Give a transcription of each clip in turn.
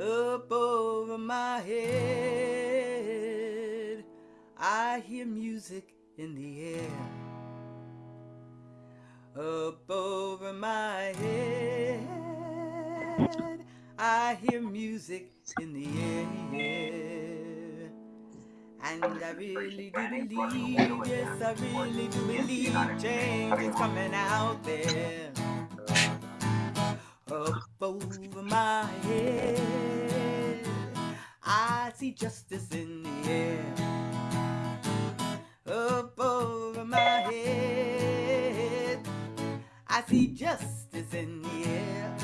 Up over my head, I hear music in the air. Up over my head, I hear music in the air. And I really do believe, yes, I really do believe change is coming out there. Up over my head, see justice in the air. Up over my head, I see justice in the air.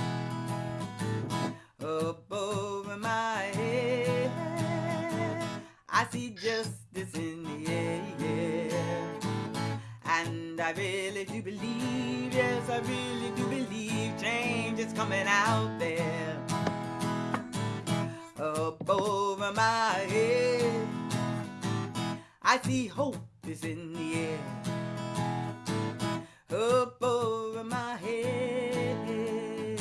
Up over my head, I see justice in the air. And I really do believe, yes, I really do believe change is coming out there. Up over my head, I see hope is in the air. Up over my head,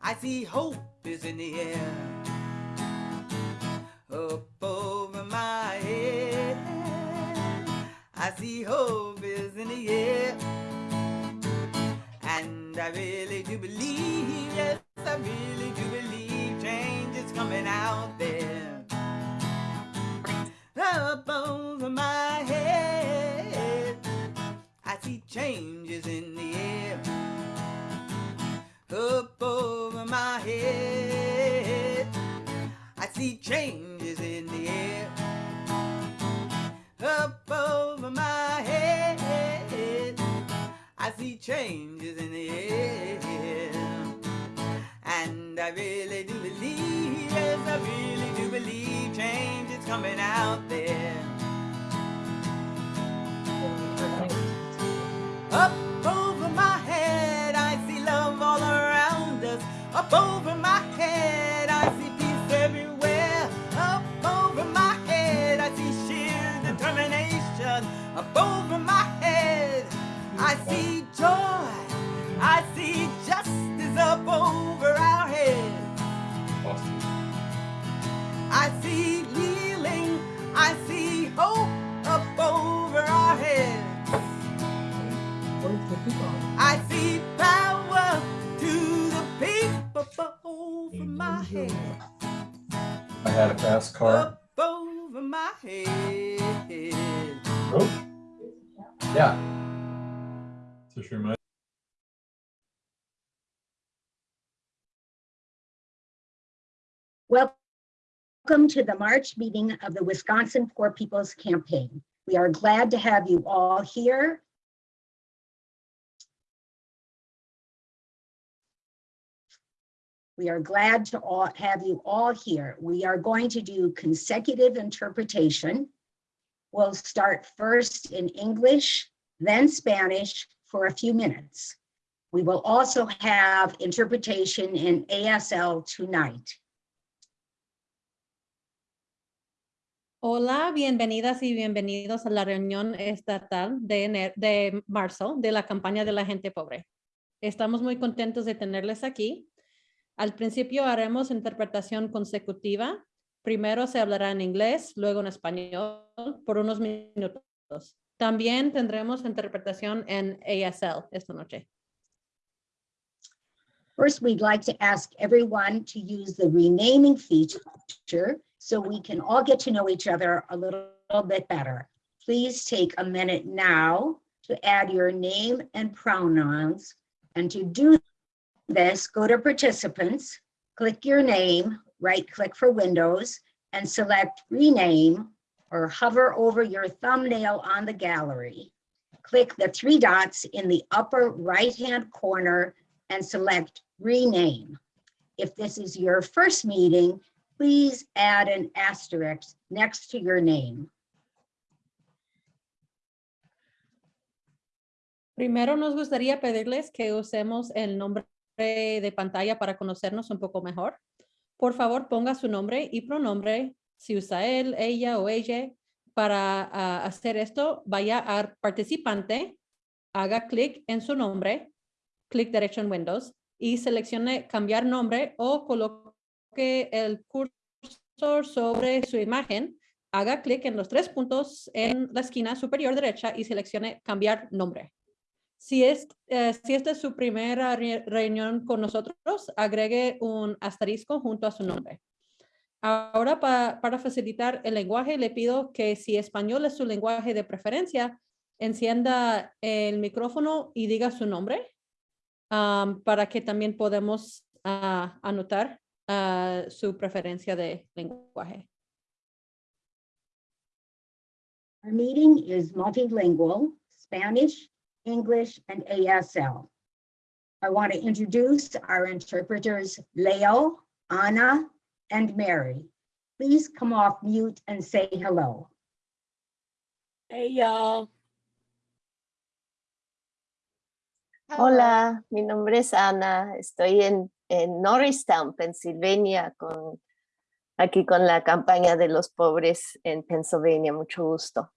I see hope is in the air. Up over my head, I see hope is in the air. And I really do believe, yes, I really do out there. Up over my head, I see changes in the air. Up over my head, I see changes in the air. Up over my head, I see changes in the air. And I really do I really do believe change is coming out there. I see power to the people over my head. I had a fast car. Up over my head. Oh. Yeah. So she reminds Welcome to the March meeting of the Wisconsin Poor People's Campaign. We are glad to have you all here. We are glad to all have you all here. We are going to do consecutive interpretation. We'll start first in English, then Spanish for a few minutes. We will also have interpretation in ASL tonight. Hola, bienvenidas y bienvenidos a la reunión estatal de, ener- de marzo de la campaña de la gente pobre. Estamos muy contentos de tenerles aquí. Al principio haremos interpretación consecutiva. Primero se hablará en inglés, luego en español por unos minutos. También tendremos interpretación en ASL esta noche. First, we'd like to ask everyone to use the renaming feature so we can all get to know each other a little bit better. Please take a minute now to add your name and pronouns. And to do this, go to participants, click your name, right click for Windows, and select rename or hover over your thumbnail on the gallery. Click the three dots in the upper right-hand corner and select rename. If this is your first meeting, please add an asterisk next to your name. Primero nos gustaría pedirles que usemos el nombre de pantalla para conocernos un poco mejor. Por favor, ponga su nombre y pronombre. Si usa él, ella o ella. Para ah, hacer esto, vaya a participante, haga clic en su nombre, clic derecho en Windows y seleccione cambiar nombre o coloque coloque el cursor sobre su imagen, haga clic en los tres puntos en la esquina superior derecha y seleccione cambiar nombre. Si, es, eh, si esta es su primera re- reunión con nosotros, agregue un asterisco junto a su nombre. Ahora, pa- para facilitar el lenguaje, le pido que si español es su lenguaje de preferencia, encienda el micrófono y diga su nombre am, para que también podamos ah, anotar ah, su preferencia de lenguaje. Our meeting is multilingual, Spanish, English, and ASL. I want to introduce our interpreters, Leo, Anna, and Mary. Please come off mute and say hello. Hey, y'all. Hola, mi nombre es Ana. Estoy en, en Norristown, Pennsylvania, con, aquí con la campaña de los pobres en Pennsylvania. Mucho gusto.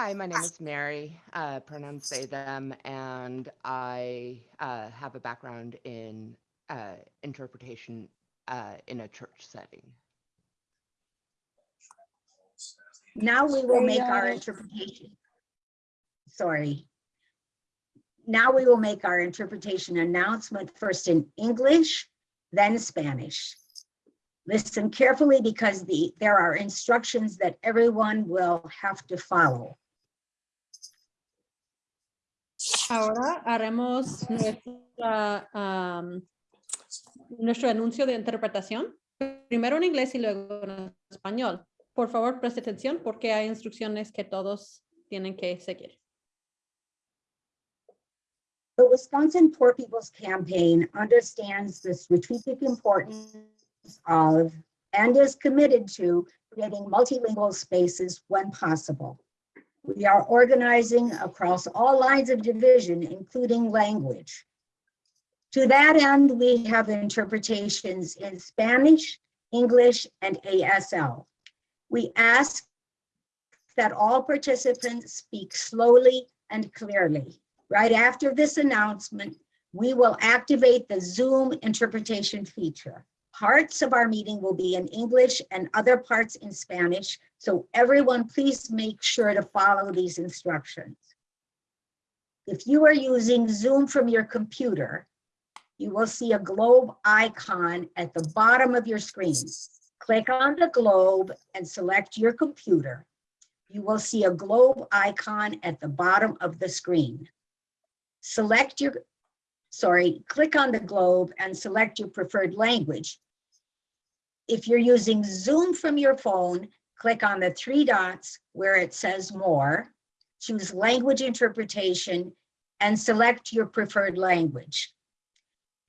Hi, my name is Mary, uh, pronouns they, them, and I uh, have a background in uh, interpretation uh, in a church setting. Now we will make our interpretation. Sorry. Now we will make our interpretation announcement first in English, then Spanish. Listen carefully because the, there are instructions that everyone will have to follow. Ahora haremos nuestra, am, nuestro anuncio de interpretación, primero en inglés y luego en español. Por favor, preste atención porque hay instrucciones que todos tienen que seguir. The Wisconsin Poor People's Campaign understands the strategic importance of and is committed to creating multilingual spaces when possible. We are organizing across all lines of division, including language. To that end, we have interpretations in Spanish, English, and ASL. We ask that all participants speak slowly and clearly. Right after this announcement, we will activate the Zoom interpretation feature. Parts of our meeting will be in English and other parts in Spanish, so everyone please make sure to follow these instructions. If you are using Zoom from your computer, you will see a globe icon at the bottom of your screen. Click on the globe and select your computer. You will see a globe icon at the bottom of the screen select your, sorry, click on the globe and select your preferred language. If you're using Zoom from your phone, click on the three dots where it says more, choose language interpretation, and select your preferred language.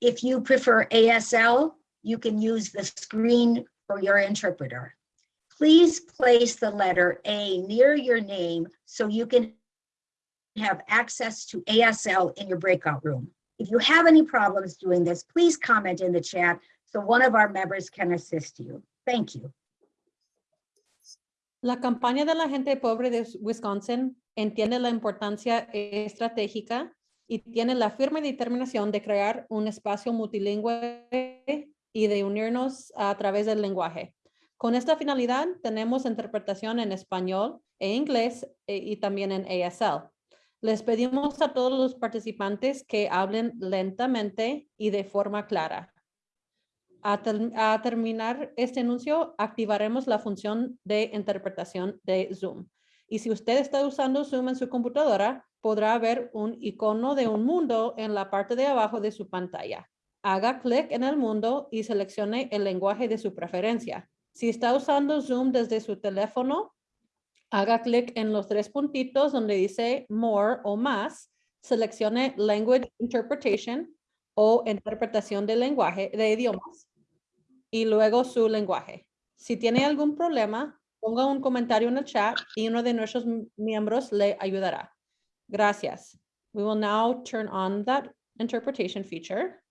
If you prefer ASL, you can use the screen for your interpreter. Please place the letter A near your name so you can have access to ASL in your breakout room. If you have any problems doing this, please comment in the chat so one of our members can assist you. Thank you. La campaña de la gente pobre de Wisconsin entiende la importancia estratégica y tiene la firme determinación de crear un espacio multilingüe y de unirnos a través del lenguaje. Con esta finalidad, tenemos interpretación en español e inglés e- y también en ASL. Les pedimos a todos los participantes que hablen lentamente y de forma clara. A, ter- a terminar este anuncio, activaremos la función de interpretación de Zoom. Y si usted está usando Zoom en su computadora, podrá ver un icono de un mundo en la parte de abajo de su pantalla. Haga clic en el mundo y seleccione el lenguaje de su preferencia. Si está usando Zoom desde su teléfono, haga clic en los tres puntitos donde dice More o más, seleccione Language Interpretation o interpretación de lenguaje de idiomas y luego su lenguaje. Si tiene algún problema, ponga un comentario en el chat y uno de nuestros miembros le ayudará. Gracias. We will now turn on that interpretation feature.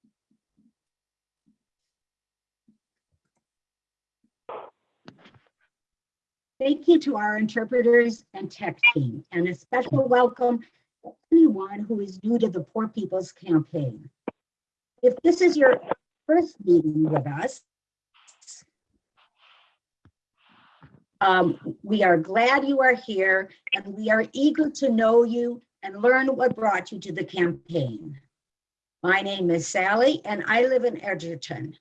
Thank you to our interpreters and tech team, and a special welcome to anyone who is new to the Poor People's Campaign. If this is your first meeting with us. Um, we are glad you are here and we are eager to know you and learn what brought you to the campaign. My name is Sally and I live in Edgerton.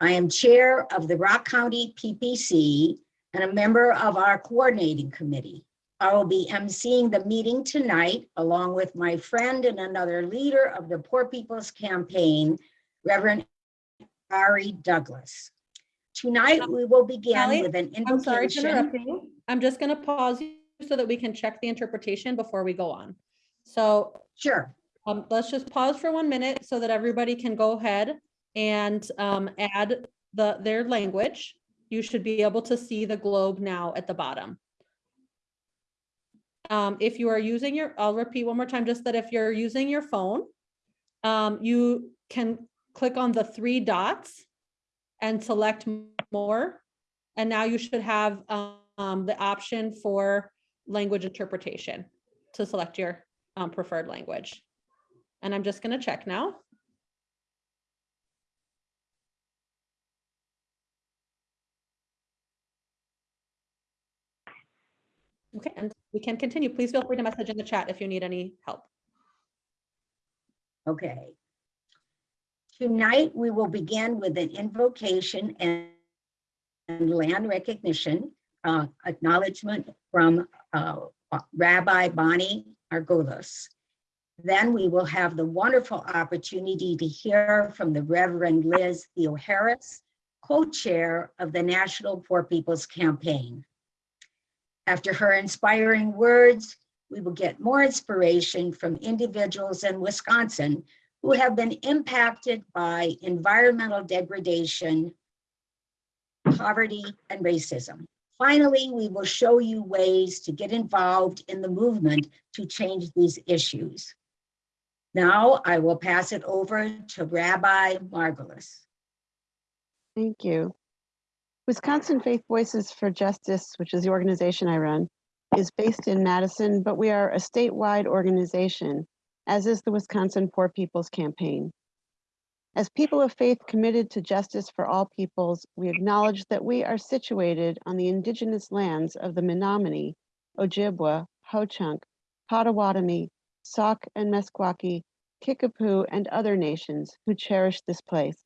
I am Chair of the Rock County PPC and a member of our coordinating committee. I will be emceeing the meeting tonight along with my friend and another leader of the Poor People's Campaign, Reverend Ari Douglas. Tonight, we will begin Sally, with an I'm sorry to interrupt you. I'm just gonna pause you so that we can check the interpretation before we go on. So Sure, um, let's just pause for one minute so that everybody can go ahead and um, add the, their language. You should be able to see the globe now at the bottom. Um, if you are using your, I'll repeat one more time, just that if you're using your phone, um, you can click on the three dots and select more. And now you should have um, the option for language interpretation to select your um, preferred language. And I'm just gonna check now. Okay, and we can continue. Please feel free to message in the chat if you need any help. okay. Tonight, we will begin with an invocation and and land recognition, uh, acknowledgement from uh, Rabbi Bonnie Margulis. Then we will have the wonderful opportunity to hear from the Reverend Liz Theoharis, co-chair of the National Poor People's Campaign. After her inspiring words, we will get more inspiration from individuals in Wisconsin who have been impacted by environmental degradation, poverty, and racism. Finally, we will show you ways to get involved in the movement to change these issues. Now I will pass it over to Rabbi Margulis. Thank you. Wisconsin Faith Voices for Justice, which is the organization I run, is based in Madison, but we are a statewide organization, as is the Wisconsin Poor People's Campaign. As people of faith committed to justice for all peoples, we acknowledge that we are situated on the indigenous lands of the Menominee, Ojibwa, Ho-Chunk, Potawatomi, Sauk and Meskwaki, Kickapoo, and other nations who cherish this place.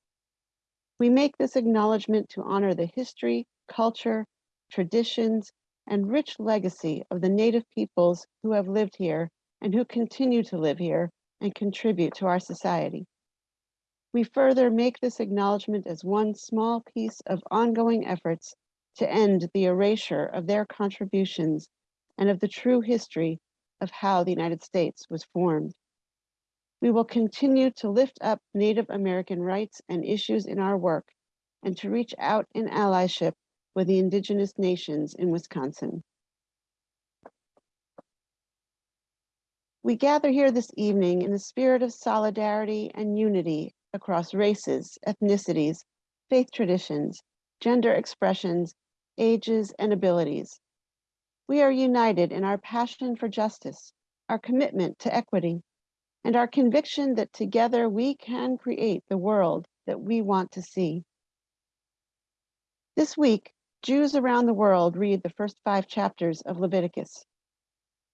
We make this acknowledgement to honor the history, culture, traditions, and rich legacy of the native peoples who have lived here and who continue to live here and contribute to our society. We further make this acknowledgement as one small piece of ongoing efforts to end the erasure of their contributions and of the true history of how the United States was formed. We will continue to lift up Native American rights and issues in our work and to reach out in allyship with the indigenous nations in Wisconsin. We gather here this evening in the spirit of solidarity and unity across races, ethnicities, faith traditions, gender expressions, ages, and abilities. We are united in our passion for justice, our commitment to equity, and our conviction that together we can create the world that we want to see. This week, Jews around the world read the first five chapters of Leviticus.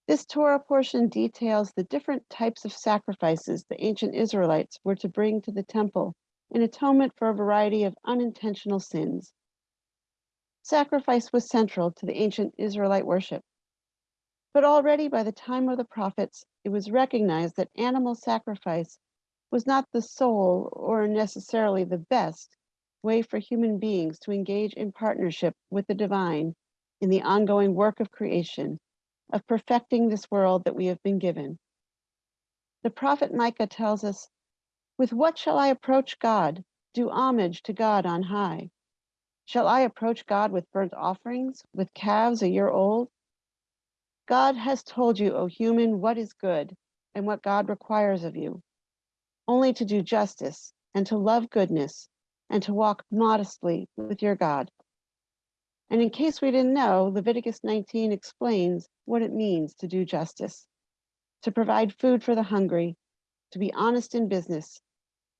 This Torah portion details the different types of sacrifices the ancient Israelites were to bring to the temple in atonement for a variety of unintentional sins. Sacrifice was central to the ancient Israelite worship. But already by the time of the prophets, it was recognized that animal sacrifice was not the sole or necessarily the best way for human beings to engage in partnership with the divine in the ongoing work of creation, of perfecting this world that we have been given. The prophet Micah tells us, With what shall I approach God? Do homage to God on high. Shall I approach God with burnt offerings, with calves a year old? God has told you, O human, what is good and what God requires of you. Only to do justice and to love goodness and to walk modestly with your God. And in case we didn't know, Leviticus 19 explains what it means to do justice, to provide food for the hungry, to be honest in business,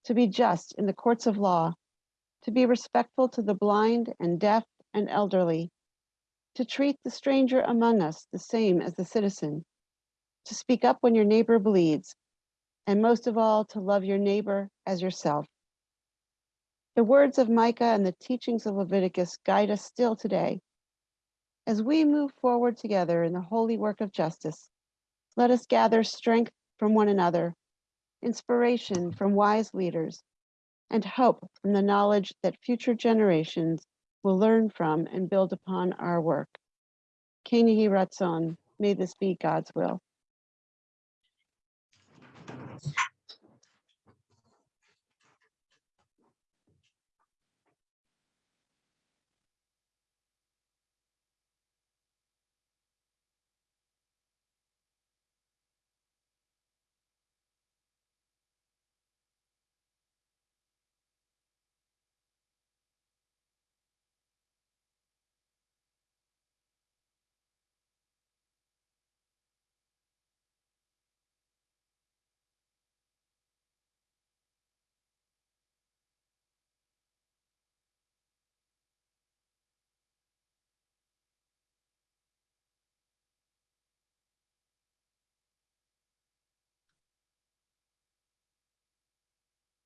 to be just in the courts of law, to be respectful to the blind and deaf and elderly, to treat the stranger among us the same as the citizen, to speak up when your neighbor bleeds, and most of all, to love your neighbor as yourself. The words of Micah and the teachings of Leviticus guide us still today. As we move forward together in the holy work of justice, let us gather strength from one another, inspiration from wise leaders, and hope from the knowledge that future generations will learn from and build upon our work. Yehi Ratzon, may this be God's will.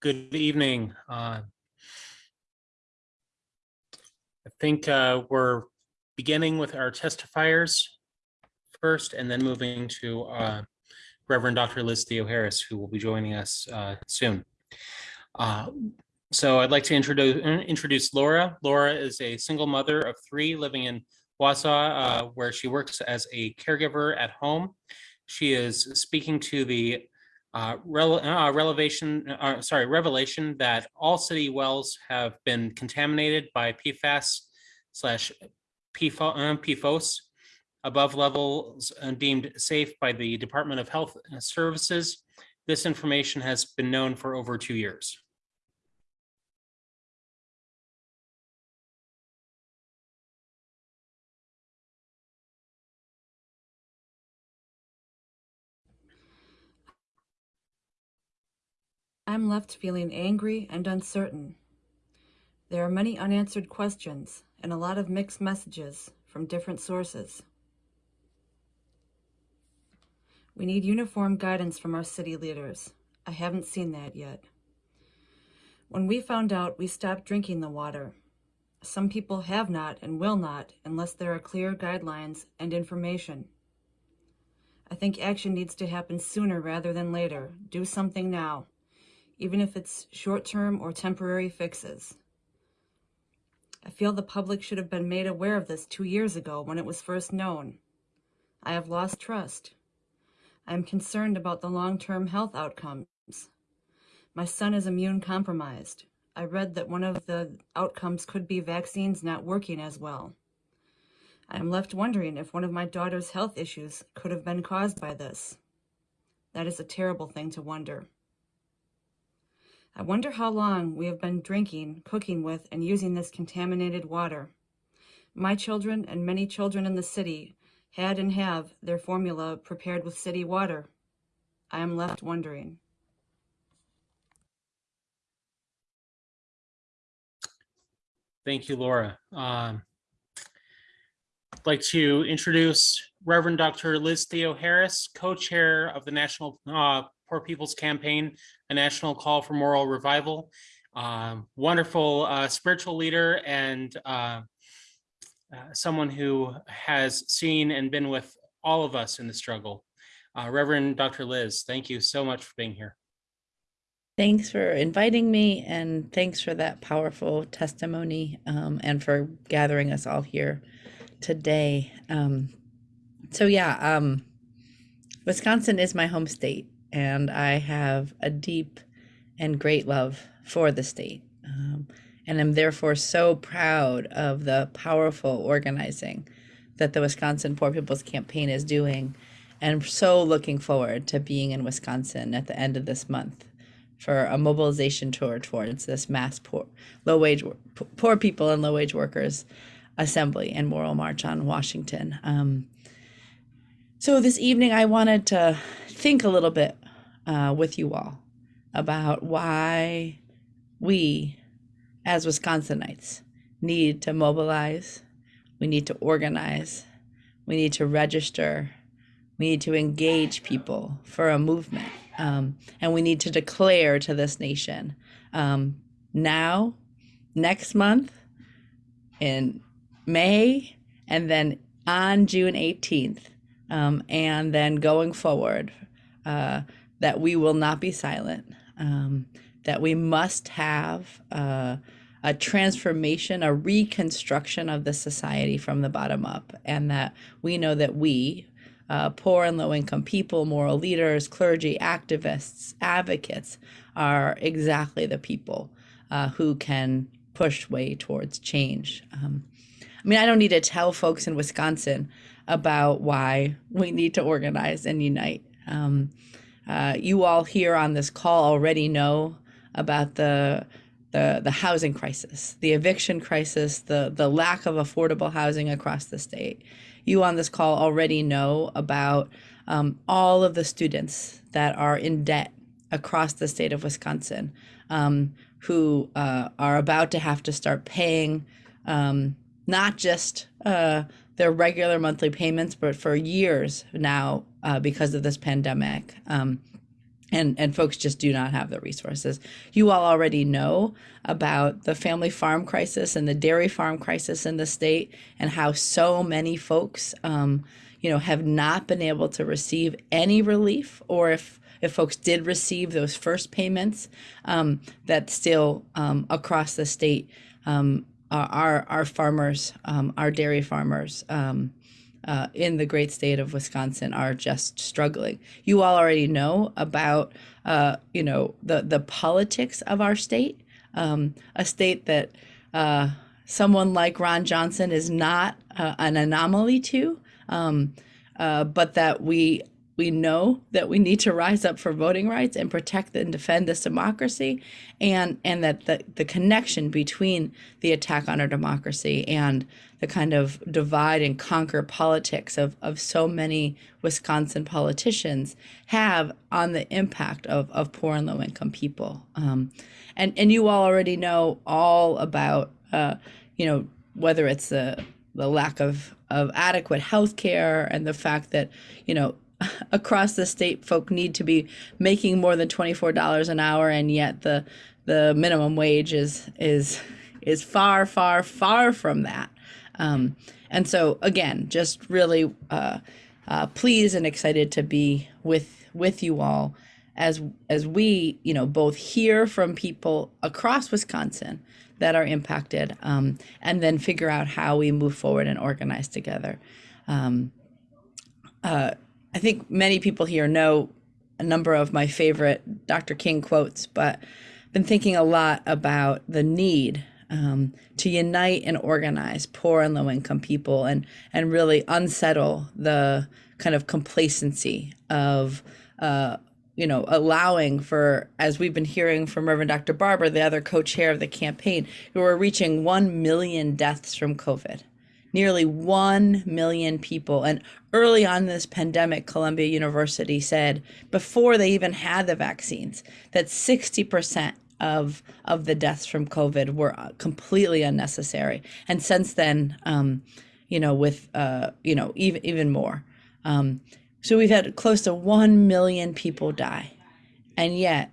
Good evening. Uh, I think uh, we're beginning with our testifiers first and then moving to uh, Reverend Dr. Liz Theoharis, who will be joining us uh, soon. Uh, So I'd like to introduce, introduce Laura. Laura is a single mother of three living in Wausau, uh, where she works as a caregiver at home. She is speaking to the uh, rel- uh, revelation, uh, sorry, revelation that all city wells have been contaminated by PFAS slash PFO- uh, PFOS above levels uh, deemed safe by the Department of Health Services. This information has been known for over two years. I'm left feeling angry and uncertain. There are many unanswered questions and a lot of mixed messages from different sources. We need uniform guidance from our city leaders. I haven't seen that yet. When we found out, we stopped drinking the water. Some people have not and will not unless there are clear guidelines and information. I think action needs to happen sooner rather than later. Do something now even if it's short-term or temporary fixes. I feel the public should have been made aware of this two years ago when it was first known. I have lost trust. I am concerned about the long-term health outcomes. My son is immune compromised. I read that one of the outcomes could be vaccines not working as well. I am left wondering if one of my daughter's health issues could have been caused by this. That is a terrible thing to wonder. I wonder how long we have been drinking, cooking with, and using this contaminated water. My children and many children in the city had and have their formula prepared with city water. I am left wondering. Thank you, Laura. Um, I'd like to introduce Reverend Dr. Liz Theoharis, co-chair of the National uh, Poor People's Campaign, a national call for moral revival. Um, wonderful uh, spiritual leader and uh, uh, someone who has seen and been with all of us in the struggle. Uh, Reverend Dr. Liz, thank you so much for being here. Thanks for inviting me and thanks for that powerful testimony um, and for gathering us all here today. Um, so yeah, um, Wisconsin is my home state and I have a deep and great love for the state. Um, and I'm therefore so proud of the powerful organizing that the Wisconsin Poor People's Campaign is doing. And so looking forward to being in Wisconsin at the end of this month for a mobilization tour towards this mass poor, low wage, poor people and low wage workers assembly and moral march on Washington. Um, so this evening, I wanted to think a little bit uh, with you all about why we as Wisconsinites, need to mobilize, we need to organize, we need to register, we need to engage people for a movement, um, and we need to declare to this nation um, now, next month, in May, and then on June 18th, um, and then going forward, uh, that we will not be silent, um, that we must have a transformation, a reconstruction of the society from the bottom up, and that we know that we, uh, poor and low income people, moral leaders, clergy, activists, advocates, are exactly the people uh, who can push way towards change. Um, I mean, I don't need to tell folks in Wisconsin about why we need to organize and unite. Um, uh, you all here on this call already know about the the the housing crisis, the eviction crisis, the the lack of affordable housing across the state. You on this call already know about um, all of the students that are in debt across the state of Wisconsin, um, who uh, are about to have to start paying um, not just uh, their regular monthly payments, but for years now uh, because of this pandemic. Um, and, and folks just do not have the resources. You all already know about the family farm crisis and the dairy farm crisis in the state, and how so many folks, um, you know, have not been able to receive any relief, or if if folks did receive those first payments, um, that still um, across the state, um, our our farmers, um, our dairy farmers. Um, uh, in the great state of Wisconsin are just struggling. You all already know about, uh, you know, the the politics of our state, um, a state that uh, someone like Ron Johnson is not uh, an anomaly to, um, uh, but that we we know that we need to rise up for voting rights and protect and defend this democracy, and and that the, the connection between the attack on our democracy and the kind of divide and conquer politics of, of so many Wisconsin politicians have on the impact of, of poor and low income people. Um, and, and you all already know all about, uh, you know, whether it's the, the lack of, of adequate health care and the fact that, you know, across the state folk need to be making more than $24 an hour and yet the the minimum wage is is is far far far from that. Um, and so again just really uh, uh, pleased and excited to be with with you all as as we you know both hear from people across wisconsin that are impacted um, and then figure out how we move forward and organize together. Um, uh, I think many people here know a number of my favorite Dr. King quotes, but I've been thinking a lot about the need um, to unite and organize poor and low income people and and really unsettle the kind of complacency of uh, you know allowing for as we've been hearing from Reverend Dr. Barber, the other co-chair of the campaign, who are reaching one million deaths from COVID nearly 1 million people. And early on this pandemic, Columbia University said, before they even had the vaccines, that 60% of, of the deaths from COVID were uh, completely unnecessary. And since then, um, you know, with, uh, you know, even, even more. Um, so we've had close to 1 million people die. And yet,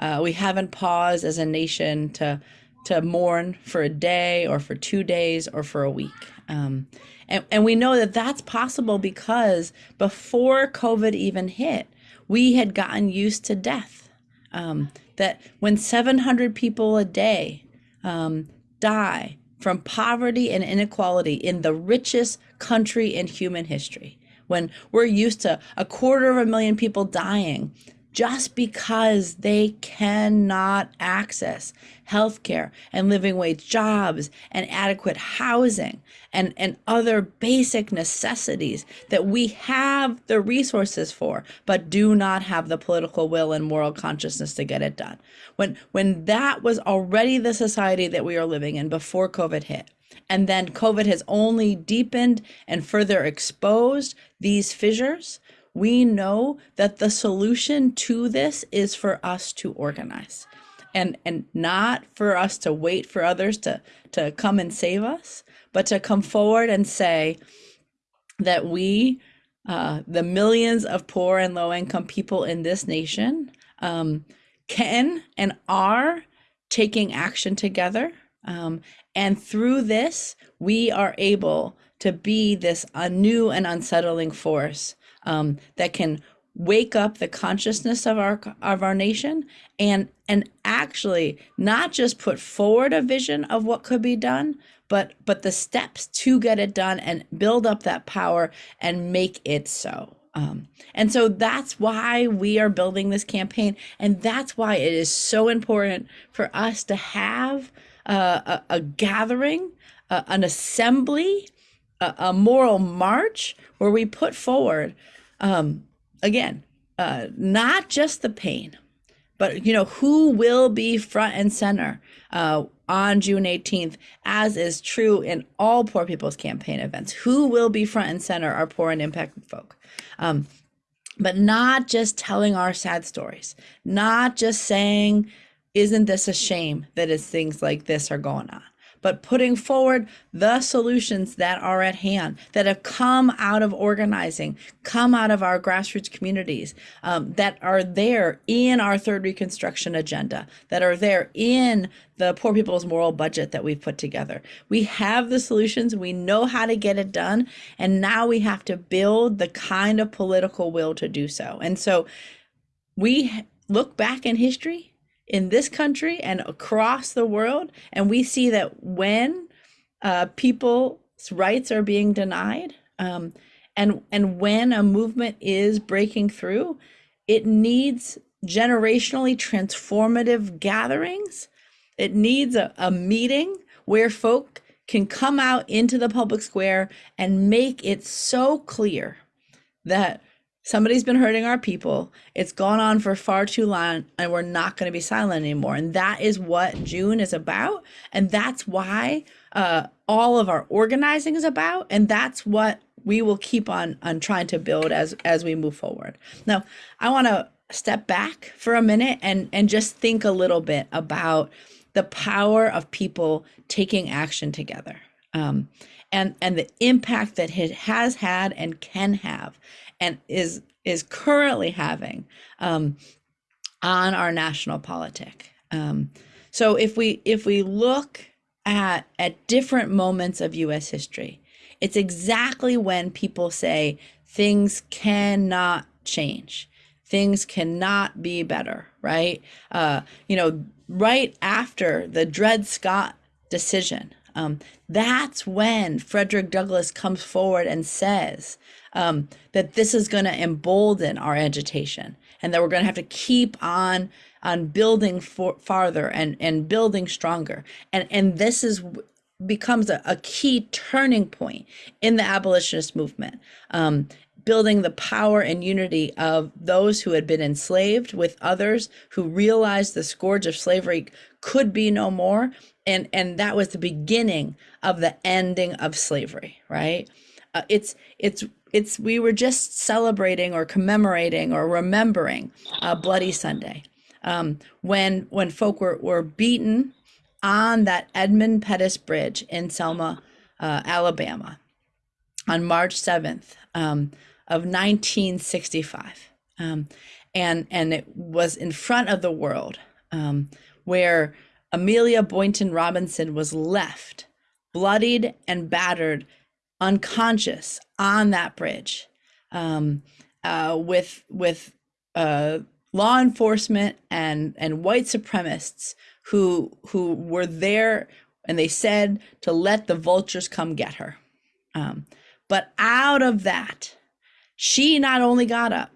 uh, we haven't paused as a nation to to mourn for a day or for two days or for a week. Um, and, and we know that that's possible because before COVID even hit, we had gotten used to death. Um, that when 700 people a day um, die from poverty and inequality in the richest country in human history, when we're used to a quarter of a million people dying just because they cannot access healthcare and living wage jobs and adequate housing and, and other basic necessities that we have the resources for, but do not have the political will and moral consciousness to get it done. When when that was already the society that we are living in before COVID hit, and then COVID has only deepened and further exposed these fissures, we know that the solution to this is for us to organize. and and not for us to wait for others to to come and save us, but to come forward and say that we, uh, the millions of poor and low income people in this nation, um, can and are taking action together. Um, and through this, we are able to be this a new and unsettling force um, that can wake up the consciousness of our of our nation and and actually not just put forward a vision of what could be done but but the steps to get it done and build up that power and make it so. Um, and so that's why we are building this campaign and that's why it is so important for us to have uh, a, a gathering uh, an assembly a, a moral march where we put forward um, again, uh, not just the pain, but you know who will be front and center uh, on June 18th, as is true in all Poor People's Campaign events. Who will be front and center are poor and impacted folk. Um, but not just telling our sad stories, not just saying, isn't this a shame that it's things like this are going on? But putting forward the solutions that are at hand, that have come out of organizing, come out of our grassroots communities, um, that are there in our third Reconstruction agenda, that are there in the Poor People's Moral Budget that we've put together. We have the solutions, we know how to get it done, and now we have to build the kind of political will to do so. And so we look back in history in this country and across the world. And we see that when uh, people's rights are being denied, um, and and when a movement is breaking through, it needs generationally transformative gatherings. It needs a, a meeting where folk can come out into the public square and make it so clear that somebody's been hurting our people. It's gone on for far too long, and we're not going to be silent anymore. And that is what June is about. And that's why uh, all of our organizing is about. And that's what we will keep on on trying to build as as we move forward. Now, I want to step back for a minute and and just think a little bit about the power of people taking action together. Um, and and the impact that it has had and can have and is is currently having um, on our national politic. Um, so if we if we look at at different moments of U.S. history, it's exactly when people say things cannot change, things cannot be better, right? Uh, you know, right after the Dred Scott decision, um, that's when Frederick Douglass comes forward and says um, that this is going to embolden our agitation and that we're going to have to keep on on building for, farther and and building stronger. And and this is becomes a, a key turning point in the abolitionist movement. Um, building the power and unity of those who had been enslaved with others who realized the scourge of slavery could be no more and and that was the beginning of the ending of slavery right? Uh, it's it's it's we were just celebrating or commemorating or remembering uh, bloody sunday. Um, when when folk were, were beaten on that edmund pettus bridge in selma uh, alabama on march 7th um, of 1965 um, and and it was in front of the world um, where Amelia Boynton Robinson was left bloodied and battered, unconscious on that bridge, um, uh, with with uh, law enforcement and and white supremacists who who were there, and they said to let the vultures come get her. Um, but out of that, she not only got up,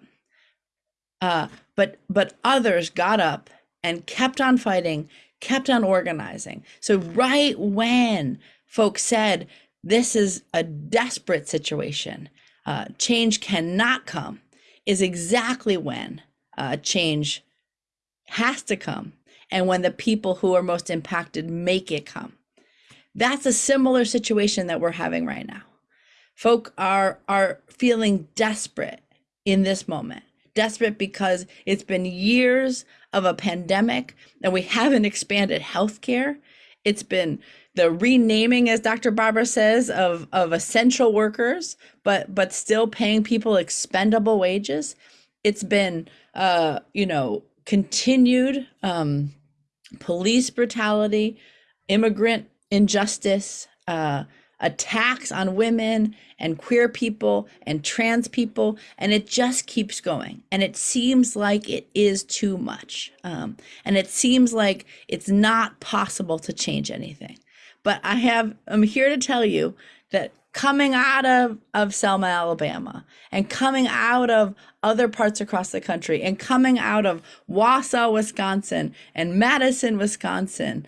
uh, but but others got up and kept on fighting kept on organizing. So, right when folks said, this is a desperate situation, uh, change cannot come, is exactly when uh, change has to come and when the people who are most impacted make it come. That's a similar situation that we're having right now. Folk are, are feeling desperate in this moment desperate because it's been years of a pandemic and we haven't expanded healthcare. It's been the renaming, as Dr. Barber says, of, of essential workers, but but still paying people expendable wages. It's been uh, you know, continued um, police brutality, immigrant injustice, uh, attacks on women and queer people and trans people, and it just keeps going. And it seems like it is too much. Um, and it seems like it's not possible to change anything. But I have, I'm here to tell you that coming out of, of Selma, Alabama, and coming out of other parts across the country, and coming out of Wausau, Wisconsin, and Madison, Wisconsin,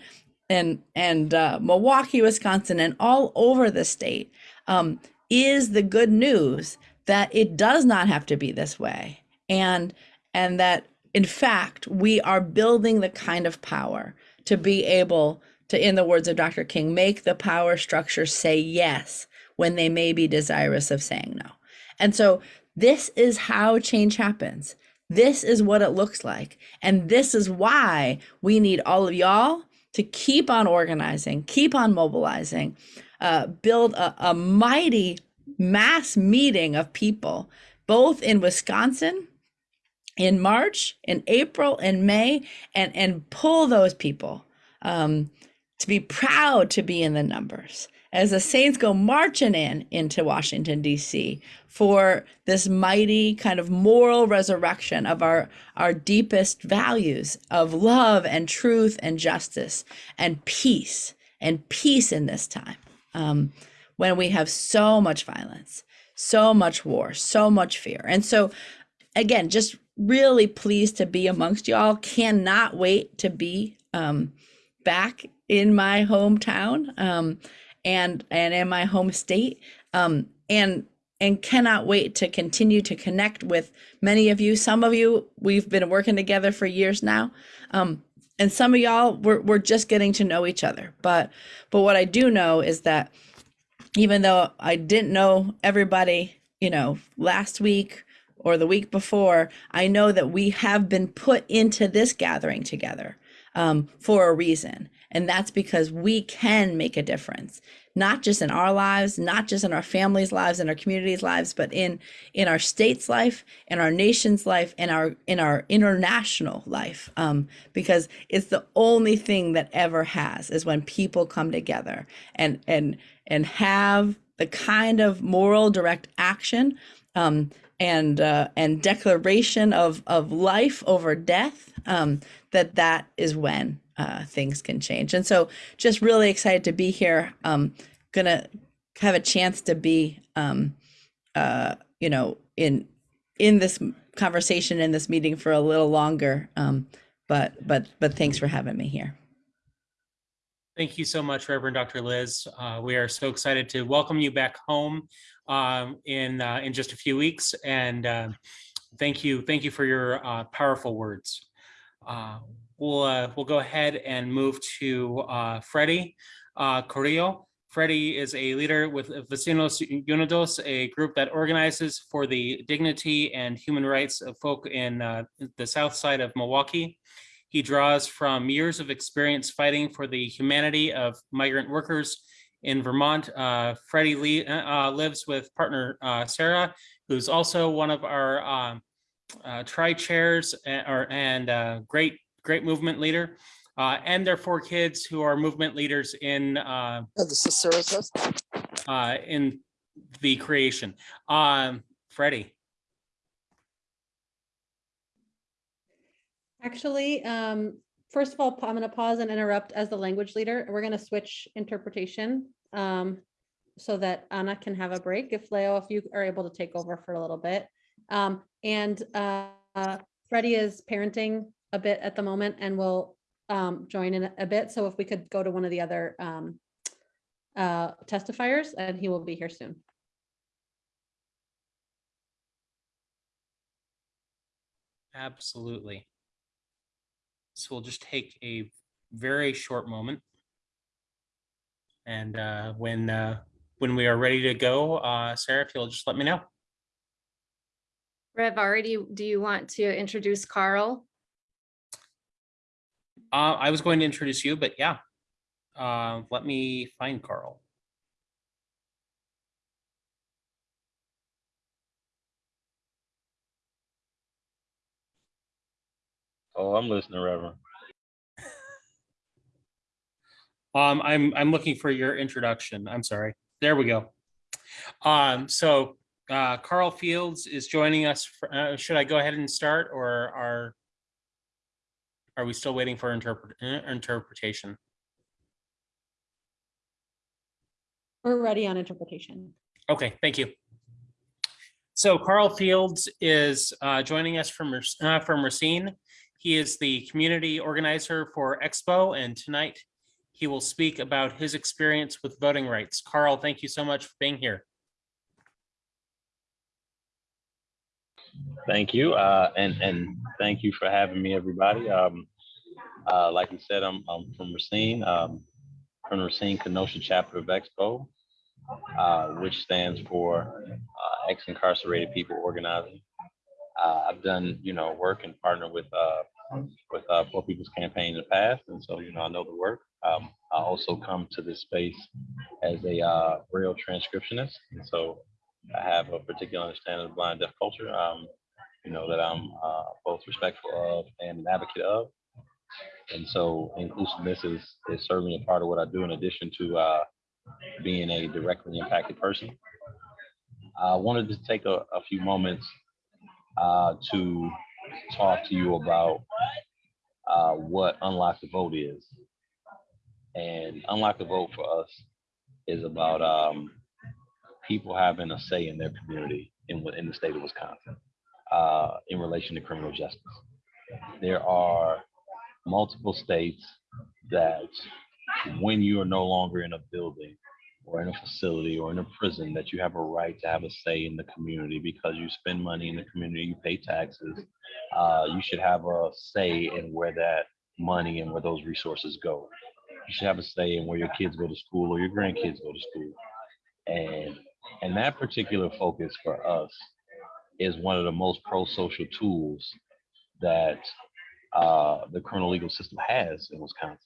and and uh, Milwaukee, Wisconsin, and all over the state, um, is the good news that it does not have to be this way, and and that in fact we are building the kind of power to be able to, in the words of Dr. King, make the power structure say yes when they may be desirous of saying no. And so this is how change happens. This is what it looks like. And this is why we need all of y'all to keep on organizing, keep on mobilizing, uh, build a, a mighty mass meeting of people, both in Wisconsin in March, in April, in May, and, and pull those people um, to be proud to be in the numbers as the saints go marching in into Washington D.C. for this mighty kind of moral resurrection of our our deepest values of love and truth and justice and peace and peace in this time um, when we have so much violence, so much war, so much fear, and so again, just really pleased to be amongst y'all. Cannot wait to be um, back in my hometown. Um, and and in my home state um, and and cannot wait to continue to connect with many of you. Some of you we've been working together for years now um, and some of y'all we're, we're just getting to know each other. But but what i do know is that even though i didn't know everybody you know last week or the week before i know that we have been put into this gathering together um, for a reason and that's because we can make a difference, not just in our lives, not just in our families' lives, in our communities' lives, but in in our state's life, in our nation's life, in our in our international life. Um, because it's the only thing that ever has is when people come together and and and have the kind of moral direct action um, and uh, and declaration of of life over death um, that that is when uh, things can change. And so just really excited to be here. Um, gonna have a chance to be, um, uh, you know, in, in this conversation, in this meeting for a little longer. Um, but, but, but thanks for having me here. Thank you so much, Reverend Dr. Liz. Uh, we are so excited to welcome you back home um, in uh, in just a few weeks, and uh, thank you, thank you for your uh, powerful words. Uh, we'll uh, we'll go ahead and move to uh, Freddie uh. Freddie is a leader with Vecinos Unidos, a group that organizes for the dignity and human rights of folk in uh, the south side of Milwaukee. He draws from years of experience fighting for the humanity of migrant workers in Vermont. Uh, Freddie Lee, uh, lives with partner uh, Sarah, who's also one of our um, uh, tri-chairs and, or, and uh, great great movement leader, uh, and their four kids who are movement leaders in uh, uh, in the creation. Um, Freddie. Actually, um, first of all, I'm going to pause and interrupt as the language leader. We're going to switch interpretation um, so that Anna can have a break. If Leo, if you are able to take over for a little bit. Um, and uh, Freddie is parenting a bit at the moment and we'll um, join in a bit. So if we could go to one of the other um, uh, testifiers and he will be here soon. Absolutely. So we'll just take a very short moment. And uh, when uh, when we are ready to go, uh, Sarah, if you'll just let me know. Rev, already, do you want to introduce Carl? Uh, I was going to introduce you, but yeah. Uh, let me find Carl. Oh, I'm listening, Reverend. Um, I'm, I'm looking for your introduction. I'm sorry. There we go. Um, so, uh, Carl Fields is joining us. for- Uh, should I go ahead and start or are, are we still waiting for interpret, uh, interpretation? We're ready on interpretation. Okay, thank you. So Carl Fields is uh, joining us from, uh, from Racine. He is the community organizer for Expo, and tonight he will speak about his experience with voting rights. Carl, thank you so much for being here. Thank you, uh, and and thank you for having me, everybody. Um, uh, like you said, I'm I'm from Racine, um, from the Racine Kenosha chapter of Expo, uh, which stands for uh, ex-incarcerated people organizing. Uh, I've done you know work and partner with uh, with Poor People's Campaign in the past, and so you know I know the work. Um, I also come to this space as a real transcriptionist, and so I have a particular understanding of blind deaf culture. Um, you know that I'm uh, both respectful of and an advocate of, and so inclusiveness is is certainly a part of what I do. In addition to uh, being a directly impacted person, I wanted to take a, a few moments uh, to talk to you about uh, what Unlock the Vote is. And Unlock the Vote for us is about um, people having a say in their community in, in the state of Wisconsin uh, in relation to criminal justice. There are multiple states that when you are no longer in a building or in a facility or in a prison that you have a right to have a say in the community because you spend money in the community, you pay taxes. Uh, you should have a say in where that money and where those resources go. You should have a say in where your kids go to school or your grandkids go to school. And and that particular focus for us is one of the most pro-social tools that uh, the criminal legal system has in Wisconsin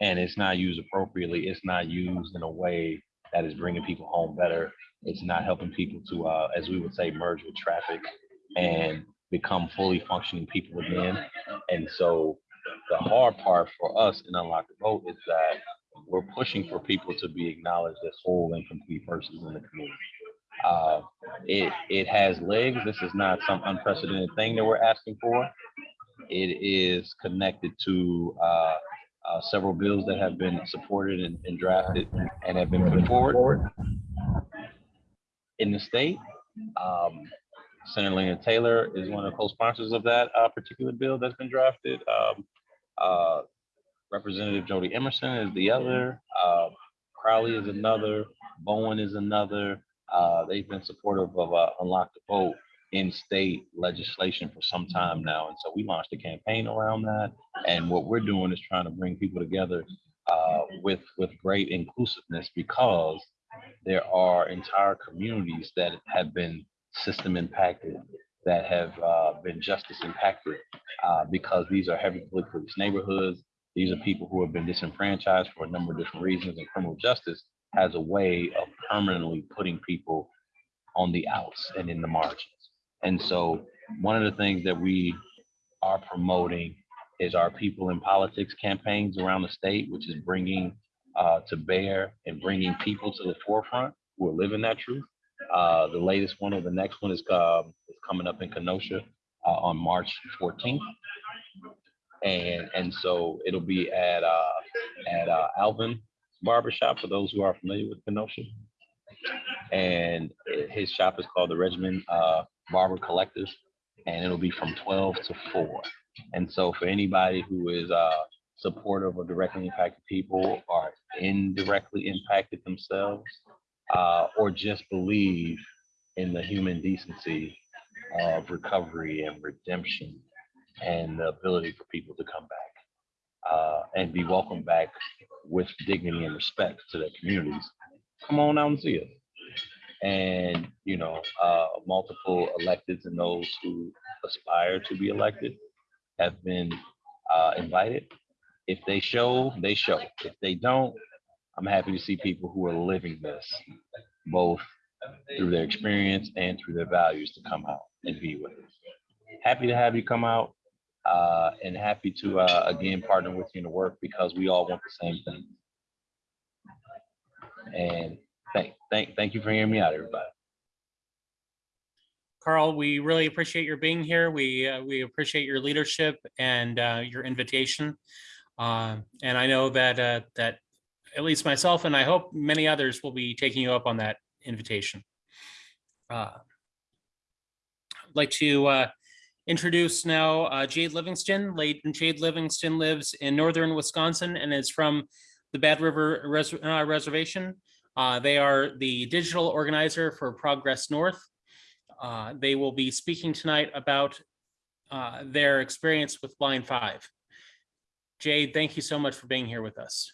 and it's not used appropriately. It's not used in a way that is bringing people home better. It's not helping people to, uh, as we would say, merge with traffic and become fully functioning people again. And so the hard part for us in Unlock the Vote is that we're pushing for people to be acknowledged as whole and complete persons in the community. Uh, it it has legs. This is not some unprecedented thing that we're asking for. It is connected to uh, uh, several bills that have been supported and, and drafted and have been put forward in the state. Um, Senator Lena Taylor is one of the co-sponsors of that uh, particular bill that's been drafted. Um, uh, Representative Jodi Emerson is the other. Uh, Crowley is another. Bowen is another. Uh, they've been supportive of uh, Unlock the Vote in state legislation for some time now. And so we launched a campaign around that. And what we're doing is trying to bring people together uh, with, with great inclusiveness because there are entire communities that have been system impacted, that have uh, been justice impacted uh, because these are heavily police neighborhoods. These are people who have been disenfranchised for a number of different reasons and criminal justice has a way of permanently putting people on the outs and in the margins. And so one of the things that we are promoting is our People in Politics campaigns around the state, which is bringing uh, to bear and bringing people to the forefront who are living that truth. Uh, the latest one or the next one is, uh, is coming up in Kenosha uh, on March 14th. And, and so it'll be at, uh, at uh, Alvin Barbershop for those who are familiar with Kenosha. And his shop is called the Regimen uh, Barber Collectors, and it'll be from 12 to 4. And so for anybody who is uh, supportive of directly impacted people or indirectly impacted themselves, uh, or just believe in the human decency of recovery and redemption and the ability for people to come back uh, and be welcomed back with dignity and respect to their communities, come on out and see us. and you know uh, multiple electeds and those who aspire to be elected have been uh, invited. If they show, they show. If they don't, I'm happy to see people who are living this, both through their experience and through their values to come out and be with us. Happy to have you come out uh, and happy to uh, again partner with you in the work because we all want the same thing. And thank, thank, thank you for hearing me out, everybody. Carl, we really appreciate your being here. We, uh, we appreciate your leadership and uh, your invitation. Uh, And I know that, uh, that at least myself and I hope many others will be taking you up on that invitation. Uh, I'd like to uh, introduce now uh, Jade Livingston. Jade Livingston lives in northern Wisconsin and is from the Bad River Res- uh, Reservation. Uh, They are the digital organizer for Progress North. Uh, They will be speaking tonight about uh, their experience with Line Five. Jade, thank you so much for being here with us.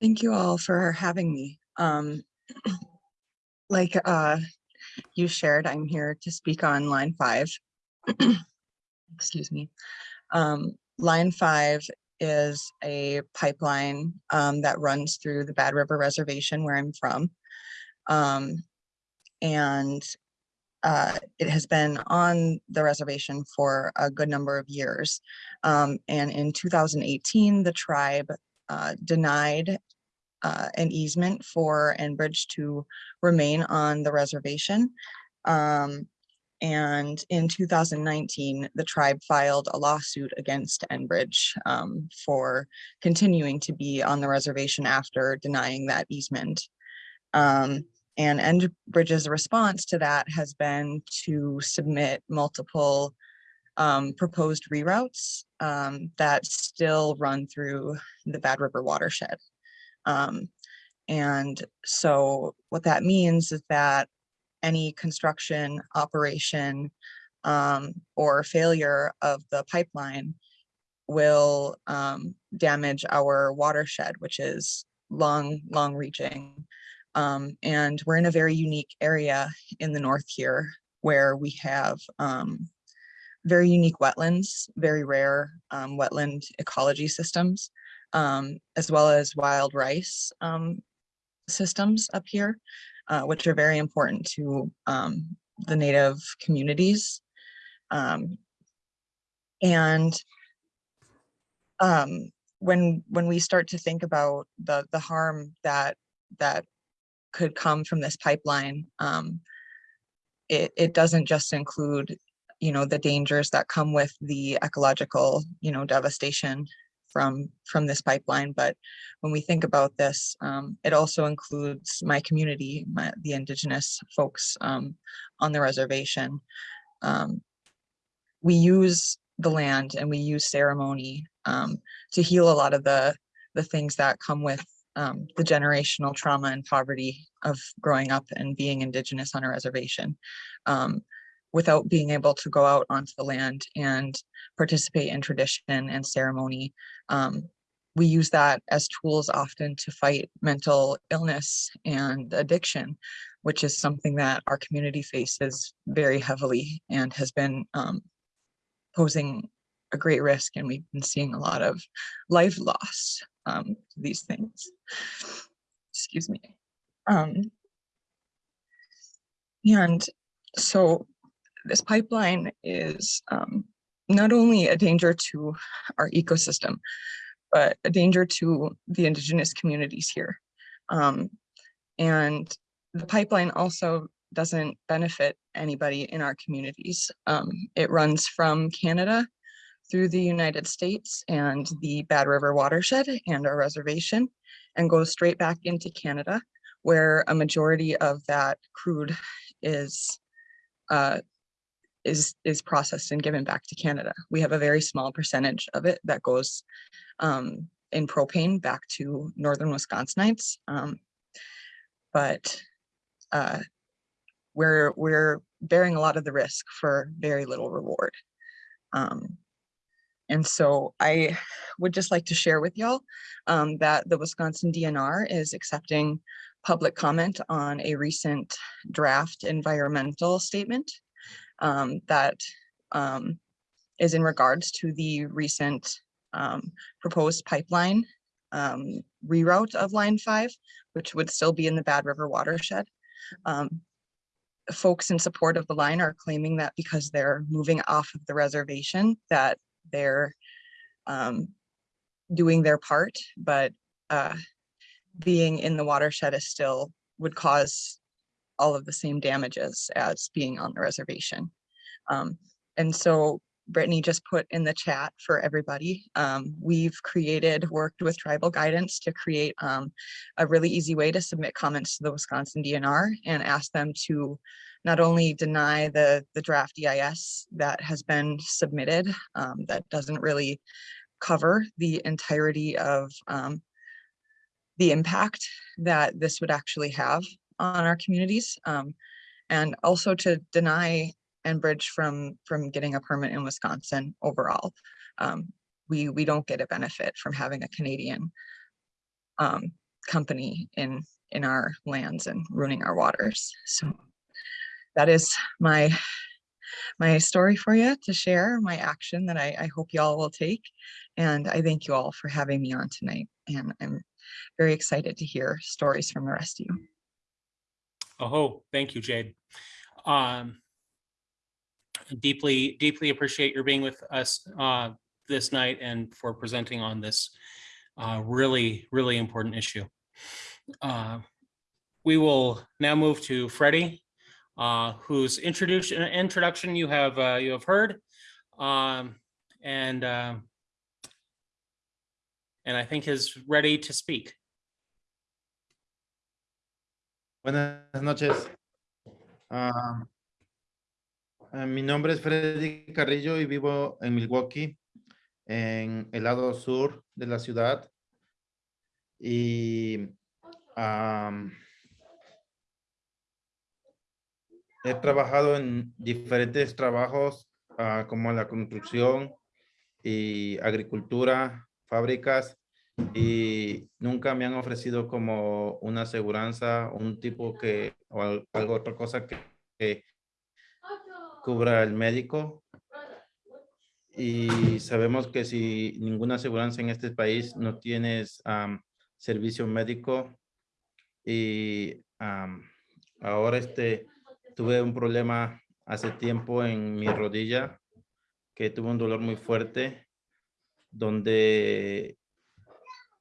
Thank you all for having me. Um, like uh, you shared, I'm here to speak on line five. Excuse me. Um, line five is a pipeline um, that runs through the Bad River Reservation where I'm from. Um, and uh, it has been on the reservation for a good number of years. Um, and in 2018, the tribe uh, denied uh, an easement for Enbridge to remain on the reservation. Um, and in 2019, the tribe filed a lawsuit against Enbridge um, for continuing to be on the reservation after denying that easement. Um, and Enbridge's response to that has been to submit multiple um, proposed reroutes um, that still run through the Bad River watershed. Um, and so what that means is that any construction, operation, um, or failure of the pipeline will um, damage our watershed, which is long, long reaching. Um, and we're in a very unique area in the north here where we have um, very unique wetlands, very rare um, wetland ecology systems, um, as well as wild rice um, systems up here, uh, which are very important to um, the native communities. Um, and um, when when we start to think about the the harm that that could come from this pipeline, um, it it doesn't just include you know the dangers that come with the ecological you know devastation from from this pipeline but when we think about this um, it also includes my community my, the indigenous folks um, on the reservation. Um, we use the land and we use ceremony um, to heal a lot of the the things that come with um, the generational trauma and poverty of growing up and being indigenous on a reservation. Um, without being able to go out onto the land and participate in tradition and ceremony. Um, we use that as tools often to fight mental illness and addiction, which is something that our community faces very heavily and has been um, posing a great risk. And we've been seeing a lot of life loss um, these things. Excuse me. Um, and so this pipeline is um, not only a danger to our ecosystem, but a danger to the indigenous communities here. Um, and the pipeline also doesn't benefit anybody in our communities. Um, it runs from Canada through the United States and the Bad River watershed and our reservation and goes straight back into Canada where a majority of that crude is uh, is is processed and given back to Canada. We have a very small percentage of it that goes um, in propane back to northern Wisconsinites. Um, but uh, we're we're bearing a lot of the risk for very little reward. Um, And so I would just like to share with y'all um, that the Wisconsin DNR is accepting public comment on a recent draft environmental statement um, that um, is in regards to the recent um, proposed pipeline um, reroute of line five, which would still be in the Bad River watershed. Um, folks in support of the line are claiming that because they're moving off of the reservation, that they're doing their part, but uh, being in the watershed is still would cause all of the same damages as being on the reservation. Um, and so Brittany just put in the chat for everybody. Um, we've created, worked with tribal guidance to create um, a really easy way to submit comments to the Wisconsin DNR and ask them to not only deny the, the draft EIS that has been submitted, um, that doesn't really cover the entirety of um, the impact that this would actually have on our communities. Um, and also to deny Enbridge from from getting a permit in Wisconsin overall. Um, we we don't get a benefit from having a Canadian um, company in in our lands and ruining our waters. So that is my my story for you to share, my action that I, I hope y'all will take. And I thank you all for having me on tonight. And I'm very excited to hear stories from the rest of you. Oh, thank you, Jade. Um, deeply, deeply appreciate your being with us uh, this night and for presenting on this uh, really, really important issue. Uh, we will now move to Freddie, uh, whose introduction introduction you have uh, you have heard, um, and uh, and I think is ready to speak. Buenas noches. Eh, mi nombre es Freddy Carrillo y vivo en Milwaukee, en el lado sur de la ciudad. Y he trabajado en diferentes trabajos ah, como la construcción y agricultura, fábricas y nunca me han ofrecido como una aseguranza, un tipo que, o al- algo, otra cosa que, cubra el médico. Y sabemos que si ninguna aseguranza en este país no tienes servicio médico y ahora este, tuve un problema hace tiempo en mi rodilla que tuve un dolor muy fuerte donde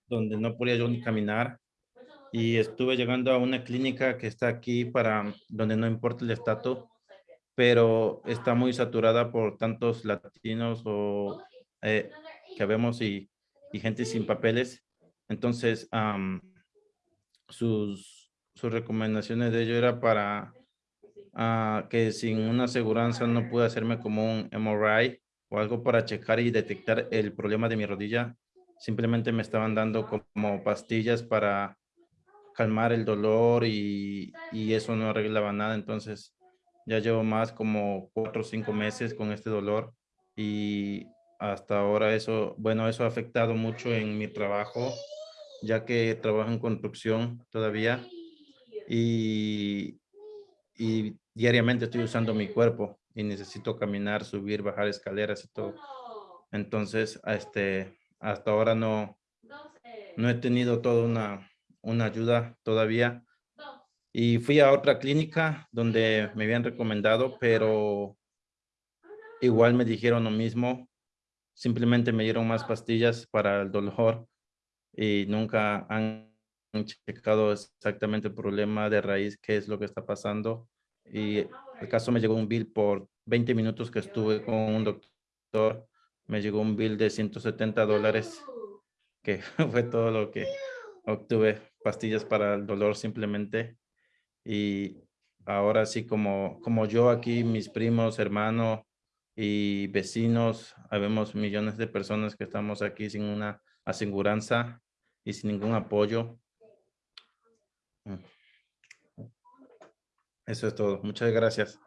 donde no podía yo ni caminar y estuve llegando a una clínica que está aquí para donde no importa el estatus, pero está muy saturada por tantos latinos o eh, que vemos y, y gente sin papeles. Entonces, sus, sus recomendaciones de ello era para ah, que sin una aseguranza no pude hacerme como un MRI o algo para checar y detectar el problema de mi rodilla simplemente me estaban dando como pastillas para calmar el dolor y, y eso no arreglaba nada. Entonces ya llevo más como cuatro o cinco meses con este dolor y hasta ahora eso, bueno, eso ha afectado mucho en mi trabajo, ya que trabajo en construcción todavía y, y diariamente estoy usando mi cuerpo y necesito caminar, subir, bajar escaleras y todo. Entonces, este, hasta ahora no, no he tenido toda una, una ayuda todavía. Y fui a otra clínica donde me habían recomendado, pero igual me dijeron lo mismo. Simplemente me dieron más pastillas para el dolor y nunca han checado exactamente el problema de raíz, qué es lo que está pasando. Y el caso me llegó un bill por 20 minutos que estuve con un doctor me llegó un bill de 170 dólares, que fue todo lo que obtuve, pastillas para el dolor simplemente. Y ahora sí, como, como yo aquí, mis primos, hermanos y vecinos, habemos millones de personas que estamos aquí sin una aseguranza y sin ningún apoyo. Mm. Eso es todo. Muchas gracias.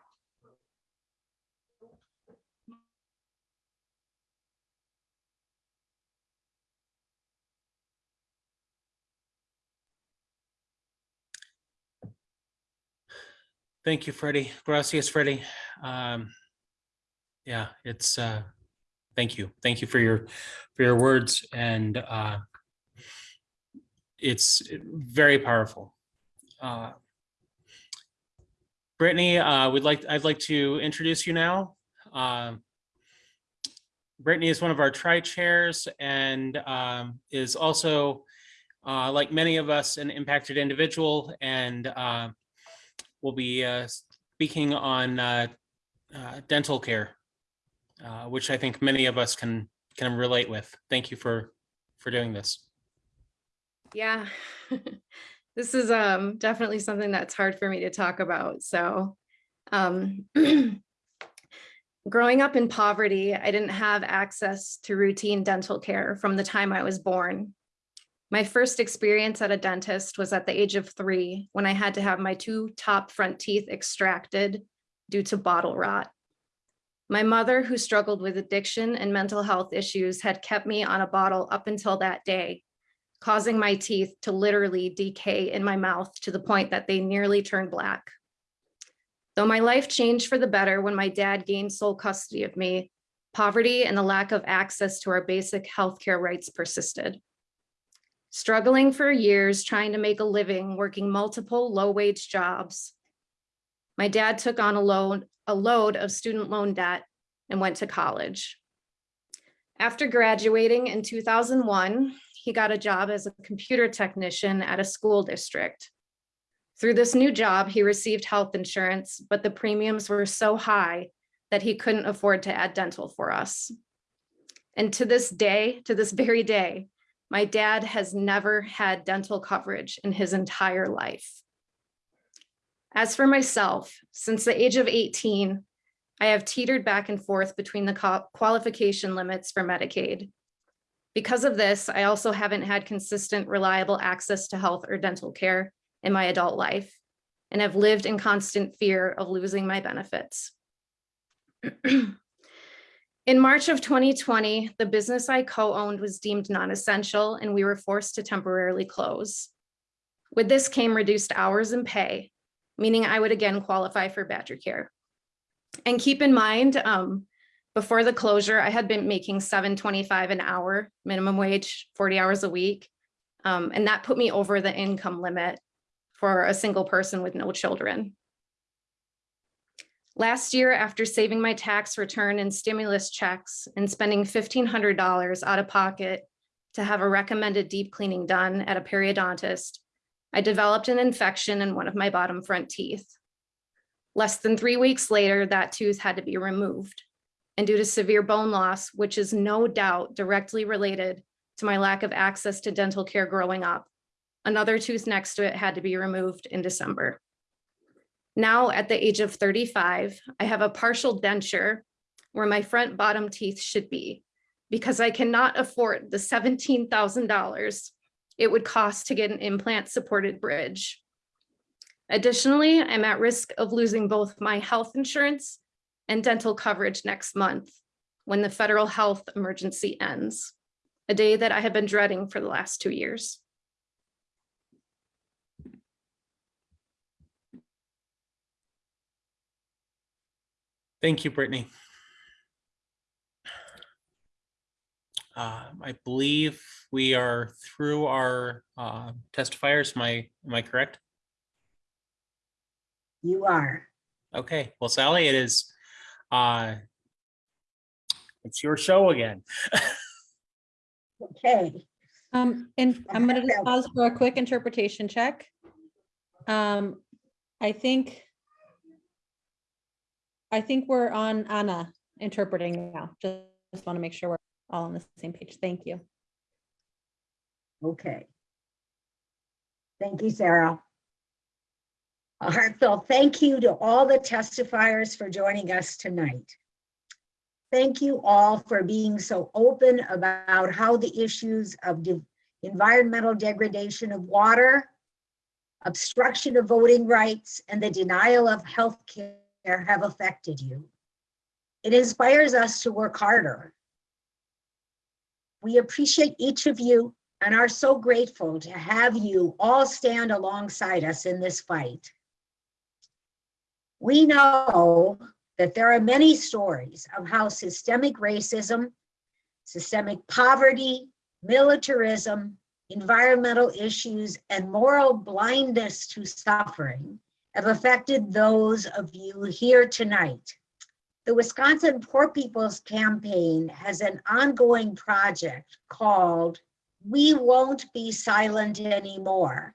Thank you, Freddie. Gracias, Freddie. Um, yeah, it's, uh, thank you. Thank you for your, for your words and, uh, it's very powerful. Uh, Brittany, uh, we'd like, I'd like to introduce you now. Um, Brittany is one of our tri-chairs and um, is also, uh, like many of us, an impacted individual and uh, will be uh, speaking on uh, uh, dental care, which I think many of us can can relate with. Thank you for for doing this. Yeah. This is um definitely something that's hard for me to talk about. So um growing up in poverty, I didn't have access to routine dental care from the time I was born. My first experience at a dentist was at the age of three when I had to have my two top front teeth extracted due to bottle rot. My mother, who struggled with addiction and mental health issues, had kept me on a bottle up until that day, causing my teeth to literally decay in my mouth to the point that they nearly turned black. Though my life changed for the better when my dad gained sole custody of me, poverty and the lack of access to our basic healthcare rights persisted. Struggling for years trying to make a living working multiple low-wage jobs, my dad took on a loan, a load of student loan debt and went to college. After graduating in 2001, he got a job as a computer technician at a school district. Through this new job, he received health insurance, but the premiums were so high that he couldn't afford to add dental for us. And to this day, to this very day, my dad has never had dental coverage in his entire life. As for myself, since the age of 18, I have teetered back and forth between the qualification limits for Medicaid. Because of this, I also haven't had consistent, reliable access to health or dental care in my adult life and have lived in constant fear of losing my benefits. in March of 2020, the business I co-owned was deemed non-essential and we were forced to temporarily close. With this came reduced hours and pay, meaning I would again qualify for Badger Care. And keep in mind, um, before the closure, I had been making 7.25 an hour, minimum wage, 40 hours a week. Um, and that put me over the income limit for a single person with no children. Last year, after saving my tax return and stimulus checks and spending $1,500 out of pocket to have a recommended deep cleaning done at a periodontist, I developed an infection in one of my bottom front teeth. Less than three weeks later, that tooth had to be removed and due to severe bone loss, which is no doubt directly related to my lack of access to dental care growing up. Another tooth next to it had to be removed in December. Now at the age of 35, I have a partial denture where my front bottom teeth should be because I cannot afford the $17,000 it would cost to get an implant supported bridge. Additionally, I'm at risk of losing both my health insurance and dental coverage next month when the federal health emergency ends, a day that I have been dreading for the last two years. Thank you, Brittany. Uh, I believe we are through our uh, testifiers. Am I, am I correct? You are. Okay, well, Sally, it is uh, it's your show again. Okay. Um, and I'm gonna pause for a quick interpretation check. Um, I think I think we're on Anna interpreting now. Just, just want to make sure we're all on the same page. Thank you. Okay. Thank you, Sarah. A heartfelt thank you to all the testifiers for joining us tonight. Thank you all for being so open about how the issues of de environmental degradation of water, obstruction of voting rights, and the denial of health care have affected you. It inspires us to work harder. We appreciate each of you and are so grateful to have you all stand alongside us in this fight. We know that there are many stories of how systemic racism, systemic poverty, militarism, environmental issues, and moral blindness to suffering have affected those of you here tonight. The Wisconsin Poor People's Campaign has an ongoing project called We Won't Be Silent Anymore,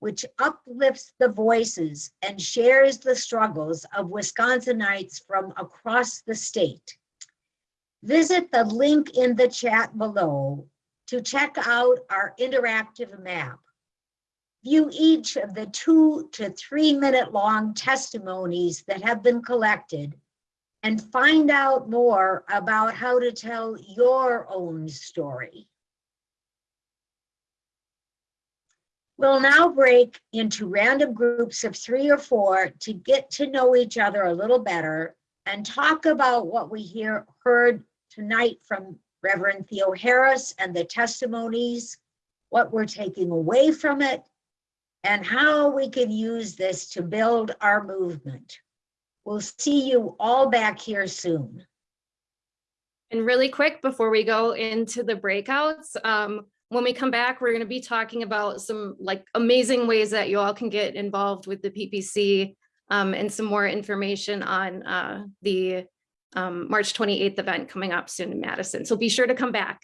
which uplifts the voices and shares the struggles of Wisconsinites from across the state. Visit the link in the chat below to check out our interactive map. View each of the two to three minute long testimonies that have been collected and find out more about how to tell your own story. We'll now break into random groups of three or four to get to know each other a little better and talk about what we hear, heard tonight from Reverend Theoharis and the testimonies, what we're taking away from it, and how we can use this to build our movement. We'll see you all back here soon. And really quick, before we go into the breakouts, um, when we come back, we're going to be talking about some like amazing ways that you all can get involved with the PPC um, and some more information on uh, the um, March 28th event coming up soon in Madison. So be sure to come back.